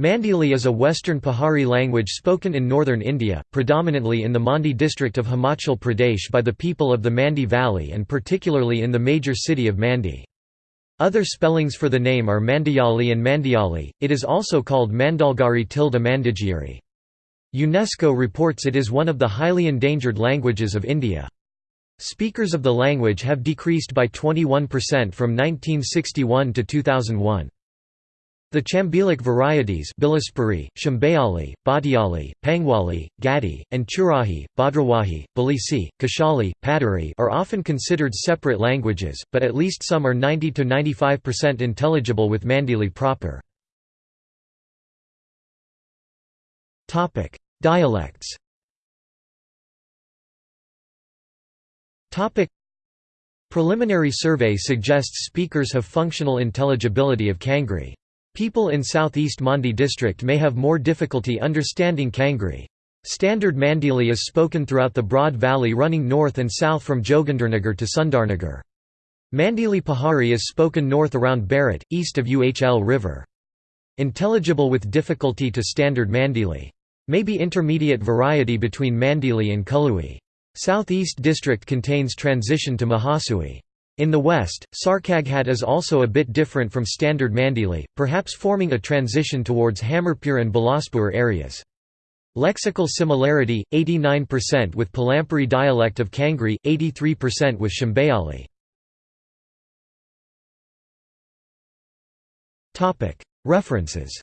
Mandili is a western Pahari language spoken in northern India, predominantly in the Mandi district of Himachal Pradesh by the people of the Mandi Valley and particularly in the major city of Mandi. Other spellings for the name are Mandiyali and Mandiyali, it is also called Mandalgari tilde Mandigiri. UNESCO reports it is one of the highly endangered languages of India. Speakers of the language have decreased by 21% from 1961 to 2001. The Chambelic varieties Bilaspuri, Chambeali, Bhatiali, Pangwali, Gaddi, and Churahi, Bhadrawahi, Balisi, Kashali, Padari are often considered separate languages, but at least some are 90–95% intelligible with Mandili proper. Dialects Preliminary survey suggests speakers have functional intelligibility of Kangri. People in southeast Mandi district may have more difficulty understanding Kangri. Standard Mandili is spoken throughout the broad valley running north and south from Jogindernagar to Sundarnagar. Mandili Pahari is spoken north around Barot, east of Uhl River. Intelligible with difficulty to Standard Mandili. May be intermediate variety between Mandili and Kului. Southeast district contains transition to Mahasui. In the west, Sarkaghat is also a bit different from standard Mandili, perhaps forming a transition towards Hamirpur and Bilaspur areas. Lexical similarity, 89% with Palampuri dialect of Kangri, 83% with Chambeali. References